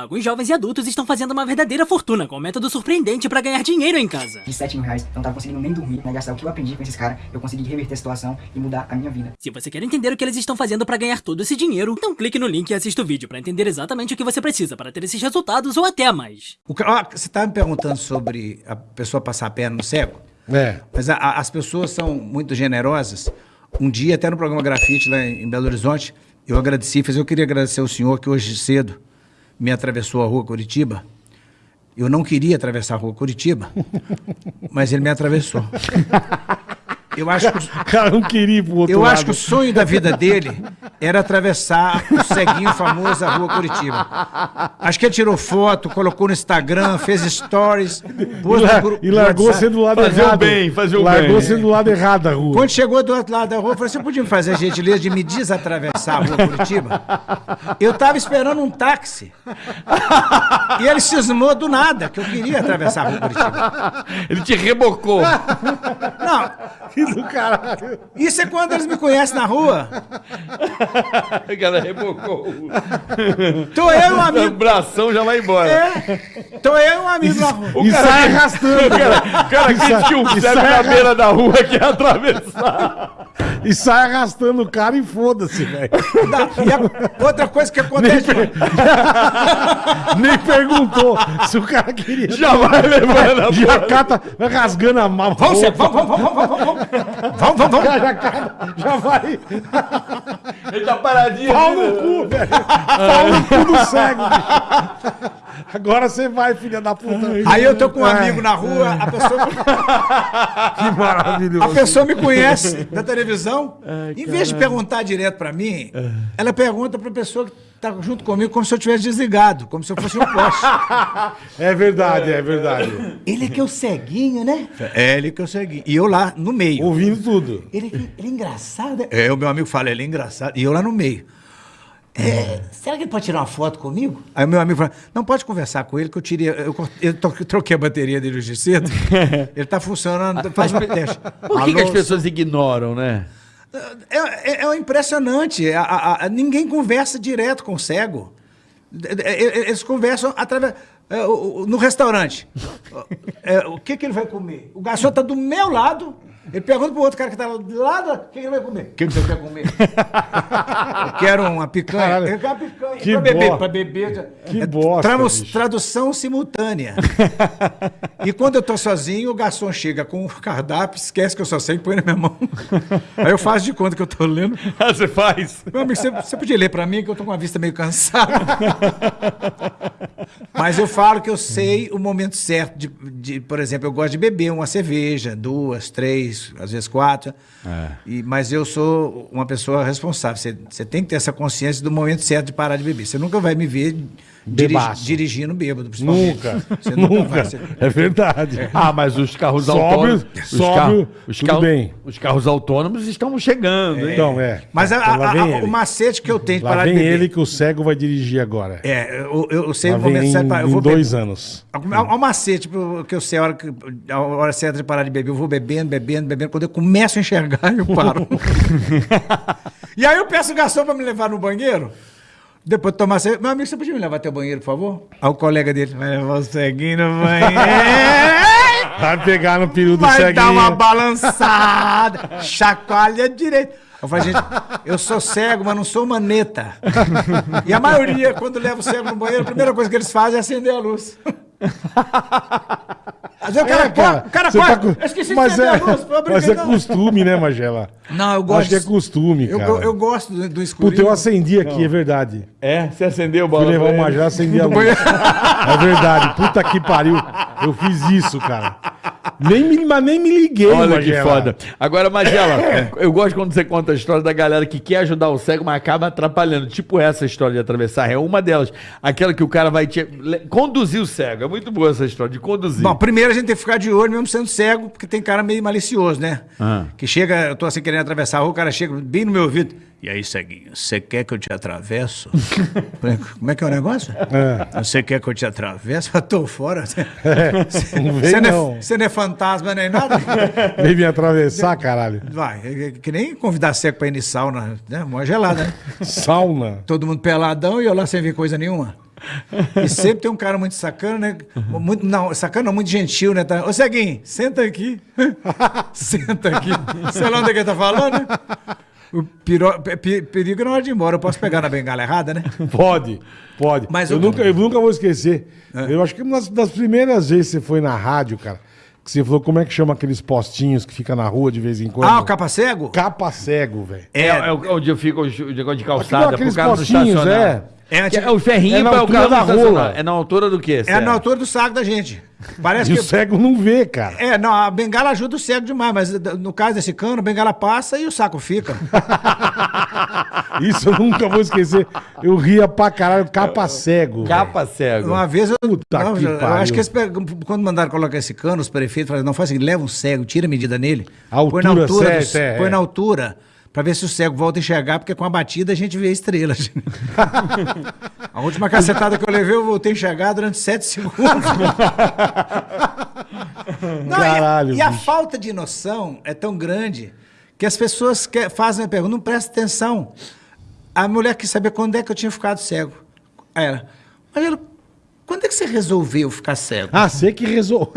Alguns jovens e adultos estão fazendo uma verdadeira fortuna com um método surpreendente para ganhar dinheiro em casa. De 7 mil reais, eu não tava conseguindo nem dormir, né? Gastar o que eu aprendi com esses caras, eu consegui reverter a situação e mudar a minha vida. Se você quer entender o que eles estão fazendo para ganhar todo esse dinheiro, então clique no link e assista o vídeo para entender exatamente o que você precisa para ter esses resultados ou até mais. O, ó, você estava me perguntando sobre a pessoa passar a perna no cego? É. Mas a- a- as pessoas são muito generosas. Um dia, até no programa Grafite lá em em Belo Horizonte, eu agradeci, mas eu queria agradecer ao senhor que hoje cedo me atravessou a rua Curitiba. Eu não queria atravessar a rua Curitiba, mas ele me atravessou. Eu acho que, O cara não queria ir pro outro eu lado. acho que o sonho da vida dele era atravessar o ceguinho famoso da rua Curitiba. Acho que ele tirou foto, colocou no Instagram, fez stories, pôs E, no la- e do largou você do lado Fazer o errado. bem, fazer o largou bem. você do lado errado da rua. Quando chegou do outro lado da rua, eu falei, você podia me fazer a gentileza de me desatravessar a rua Curitiba? Eu tava esperando um táxi. E ele cismou do nada, que eu queria atravessar a rua Curitiba. Ele te rebocou. Não, do caralho. isso é quando eles me conhecem na rua. O cara rebocou. Tô eu e um O amigo. bração já vai embora. É, tô eu e um amigo na rua. E sai arrastando. O cara que tinha um cego sai na beira da rua que ia atravessar. E sai arrastando o cara e foda-se, velho. A- outra coisa que acontece. Nem perguntou se o cara queria. Já vai levando a Já cata, vai rasgando a mão. Vamos, vamos, vamos, vamos, vamos, vamos, vamos, vamos, vamos. Já, cata, já vai. Ele tá paradinho. Pau no né? cu, velho. Pau no cu do cego, bicho. Agora você vai, filha da puta. Aí eu tô com um É, amigo na rua, a pessoa, Que maravilhoso. a pessoa me conhece da televisão. em vez de perguntar direto pra mim, ela pergunta pra pessoa que tá junto comigo como se eu tivesse desligado, como se eu fosse um poste. É verdade, é verdade. Ele que é o ceguinho, né? É, ele que é o ceguinho. E eu lá no meio. Ouvindo tudo. Ele, ele é engraçado. né? É, o meu amigo fala, ele é engraçado. E eu lá no meio. É, será que ele pode tirar uma foto comigo? Aí o meu amigo fala, não pode conversar com ele, que eu tirei. Eu, eu troquei a bateria dele hoje cedo. ele tá funcionando, faz um teste. Por que, que as pessoas ignoram, né? É, é- é impressionante. A- a- a- ninguém conversa direto com o cego. É, é, Eles conversam através. é, no restaurante. É, o que, que ele vai comer? O garçom está do meu lado. Ele pergunta pro outro cara que do lado, o que, que ele vai comer? O que, que você quer comer? Eu quero uma picanha. Caralho, eu quero uma picanha. que pra beber, pra beber. que é bosta, tramos- bicho. tradução simultânea. e quando eu tô sozinho, o garçom chega com o cardápio, esquece que eu só sei e põe na minha mão. Aí eu faço de conta que eu tô lendo. Ah, você faz? Meu amigo, você, você podia ler pra mim que eu tô com a vista meio cansada. Mas eu falo que eu sei o momento certo de, de- por exemplo, eu gosto de beber uma cerveja, duas, três, às vezes quatro. E, mas eu sou uma pessoa responsável. Você, você tem que ter essa consciência do momento certo de parar de beber. Você nunca vai me ver dirigi- dirigindo bêbado, principalmente. Nunca. Você nunca, Nunca. vai. Você- É verdade. Ah, mas os carros Sóbrio- autônomos. os sóbrio, os tudo bem. Os carros autônomos estão chegando, hein? Então, é. Mas a- Então, a- a- o macete que eu tenho de Lá parar de vem beber. ele que o cego vai dirigir agora. É, eu, eu, eu sei Lá o momento em, para- Eu em dois beber. anos. Há um macete pro- que eu sei a hora, que, a hora certa de parar de beber. Eu vou bebendo, bebendo, bebendo. Quando eu começo a enxergar, eu paro. e aí eu peço o garçom para me levar no banheiro. Depois de tomar cerveja. Meu amigo, você podia me levar até o banheiro, por favor? Aí o colega dele vai levar o ceguinho no banheiro. Vai pegar no peru do vai ceguinho. dar uma balançada. chacoalha direito. Eu falei, gente, eu sou cego, mas não sou maneta. E a maioria, quando leva o cego no banheiro, a primeira coisa que eles fazem é acender a luz. Às vezes o cara, É, cara, o cara tá com- eu esqueci de mas acender é, a luz. foi mas é costume, né, Magela? Não, eu gosto. Acho que é costume, eu, cara. eu, eu gosto do, do escuro. Puta, eu acendi aqui, é verdade. É? Você acendeu o Fui bola? levar o? Magela, acendi a luz. É verdade. Puta que pariu. Eu fiz isso, cara. Nem me, mas nem me liguei, Olha que Magela. foda. Agora, Magela, eu gosto quando você conta a história da galera que quer ajudar o cego, mas acaba atrapalhando. Tipo essa história de atravessar. É uma delas. Aquela que o cara vai te... conduzir o cego. É muito boa essa história de conduzir. Bom, primeiro a gente tem que ficar de olho, mesmo sendo cego, porque tem cara meio malicioso, né? Ah. Que chega, eu tô assim querendo atravessar a rua, o cara chega bem no meu ouvido. E aí, ceguinho, você quer que eu te atravesso? Falei, Como é que é o negócio? Você quer que eu te atravesso? Eu tô fora. Você não vem, você não, não. é, não é fantasma nem nada? Veio me atravessar, caralho. Vai, é, é que nem convidar cego pra ir em sauna, né? Mó gelada, né? Sauna. Todo mundo peladão e eu lá sem ver coisa nenhuma. E sempre tem um cara muito sacana, né? Muito, não, sacana não, muito gentil, né? Tá, Ô, Ceguinho, senta aqui. senta aqui. Sei lá onde é que ele tá falando, né? O piro- pe- pe- perigo é na hora de ir embora. Eu posso pegar na bengala errada, né? Pode, pode. Mas eu, eu- nunca, eu nunca vou esquecer. Eu acho que uma das primeiras vezes que você foi na rádio, cara, que você falou como é que chama aqueles postinhos que fica na rua de vez em quando. Ah, o capa cego? Capa cego, velho. É, é onde eu fico o negócio de calçada, pro aqueles carro não postinhos, é. É, é o ferrinho É na para o altura carro da rola. É na altura do quê? É na altura do saco da gente. Parece E que. o cego não vê, cara. É, não, a bengala ajuda o cego demais, mas no caso desse cano, a bengala passa e o saco fica. Isso eu nunca vou esquecer. Eu ria pra caralho, capa cego. Capa cego. Uma vez eu. Puta não, que eu pariu. acho que pegam- quando mandaram colocar esse cano, os prefeitos falaram: não faz assim, leva um cego, tira a medida nele. A põe na altura altura. do- certa, é, põe é. na altura. Pra ver se o cego volta a enxergar, porque com a batida a gente vê estrelas. a última cacetada que eu levei, eu voltei a enxergar durante sete segundos. Não, e a- Caralho, E, a falta de noção é tão grande que as pessoas que fazem a pergunta, não presta atenção. A mulher quis saber quando é que eu tinha ficado cego. Aí ela, mas ela, quando é que você resolveu ficar cego? Ah, você que resolveu.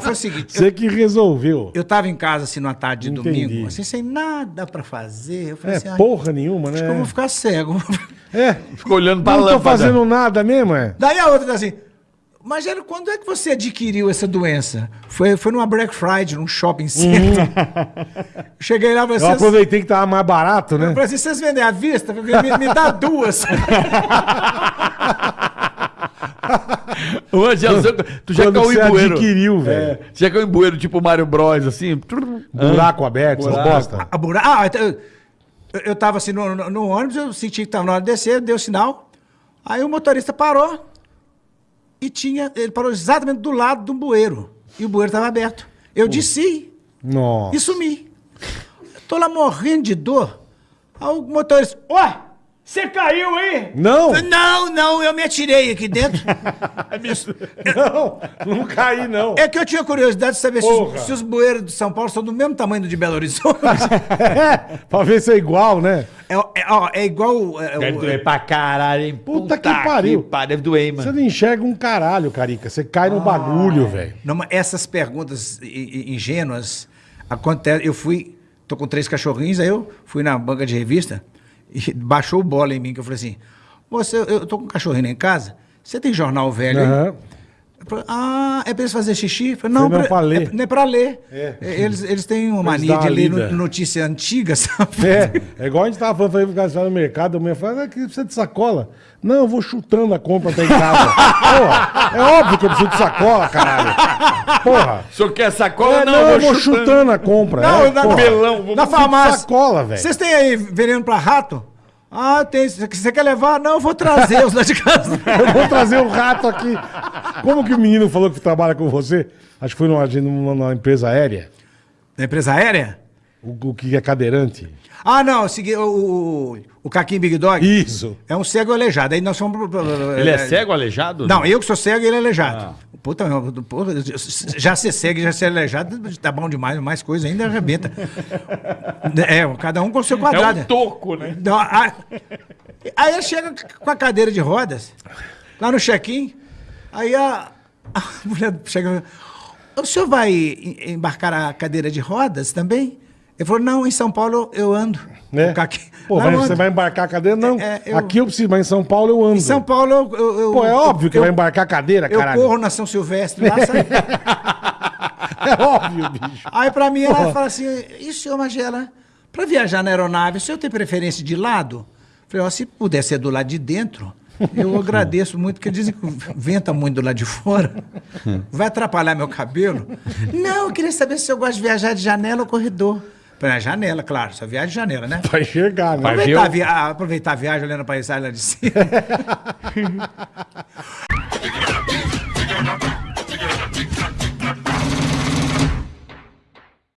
Foi o seguinte, eu, Você que resolveu. eu tava em casa assim numa tarde de Entendi. domingo, assim, sem nada pra fazer. Eu falei É assim, "Ai, porra nenhuma, acho que eu vou né? ficar cego. É. Ficou olhando pra Não tô fazendo nada mesmo, é? Daí a outra tá assim, Magelo, quando é que você adquiriu essa doença? Foi, foi numa Black Friday, num shopping center. Cheguei lá e falei, Eu "Vocês- aproveitei que tava mais barato, Eu né? falei assim, vocês vendem à vista? Eu Me, me dá duas. Você- tu já Quando caiu você em bueiro. adquiriu, velho. Você já caiu em bueiro tipo Mario Bros, assim? Buraco aberto, essas Buraco. bosta. A bura... Ah, então, eu, eu tava assim no, no- no ônibus, eu senti que tava na hora de descer, deu sinal. Aí o motorista parou e tinha. Ele parou exatamente do lado do bueiro. E o bueiro tava aberto. Eu Nossa. e sumi. Tô lá morrendo de dor. Aí o motorista. Ó! Você caiu aí? Não, Não, não, eu me atirei aqui dentro. não, não caí, não. É que eu tinha curiosidade de saber se os, se os bueiros de São Paulo são do mesmo tamanho do de Belo Horizonte. É, pra ver se é igual, né? É, é, ó, é igual. é, Deve o- doer pra caralho, hein? Puta que pariu. pá, deve doer, hein, Você mano. não enxerga um caralho, Carica. Você cai no bagulho, velho. Não, mas essas perguntas ingênuas acontecem. Eu fui, tô com três cachorrinhos, aí eu fui na banca de revista e baixou o bola em mim, que eu falei assim: Você, eu tô com um cachorrinho em casa, você tem jornal velho? aí?" Ah, é pra eles fazer xixi? Falei, não, não, pra ler. É, não é pra ler. É. Eles, eles têm uma Eles mania de ler no- notícia antiga, sabe? É, é igual a gente tava falando, falei, ficar só no mercado, a mulher fala, ah, que precisa de sacola. Não, eu vou chutando a compra até em casa. Porra, é óbvio que eu preciso de sacola, caralho. Porra. O senhor quer sacola? É, não, eu vou chutando. a compra. Não, é, na, porra. na farmácia. sacola, velho. Vocês têm aí veneno pra rato? Ah, tem. Você quer levar? Não, eu vou trazer os lá de casa. Eu vou trazer o rato aqui. Como que o menino falou que trabalha com você? Acho que foi numa, numa, numa empresa aérea. Da empresa aérea? O, o que é cadeirante. Ah, não, o, o, o Caquinho Big Dog. Isso. É um cego aleijado. Aí nós fomos. Ele é cego, aleijado? Não, eu que sou cego e ele é aleijado. Puta, meu, porra, já ser cego e já ser aleijado tá bom demais, mais coisa ainda arrebenta. É, cada um com o seu É quadrado. um toco, né? Não, a- aí ele chega com a cadeira de rodas, lá no check-in, aí a, a mulher chega o senhor vai em- embarcar a cadeira de rodas também? Ele falou, não, em São Paulo eu ando. Né? Pô, vai- eu você vai embarcar a cadeira? Não. É, eu- Aqui eu preciso, mas em São Paulo eu ando. Em São Paulo eu... eu- eu- Pô, é óbvio que eu, vai embarcar a cadeira, Eu caralho. corro na São Silvestre lá? É óbvio, bicho. Aí pra mim ela fala assim, e senhor Magela, pra viajar na aeronave, o senhor tem preferência de lado? Eu Falei, ó, se puder ser do lado de dentro, eu agradeço muito, porque dizem que venta muito do lado de fora. Vai atrapalhar meu cabelo? Não, eu queria saber se eu gosto de viajar de janela ou corredor. Ah, janela, claro, só viagem de janela, né? Vai enxergar, né? Aproveitar, a via- aproveitar a viagem olhando a paisagem lá de cima.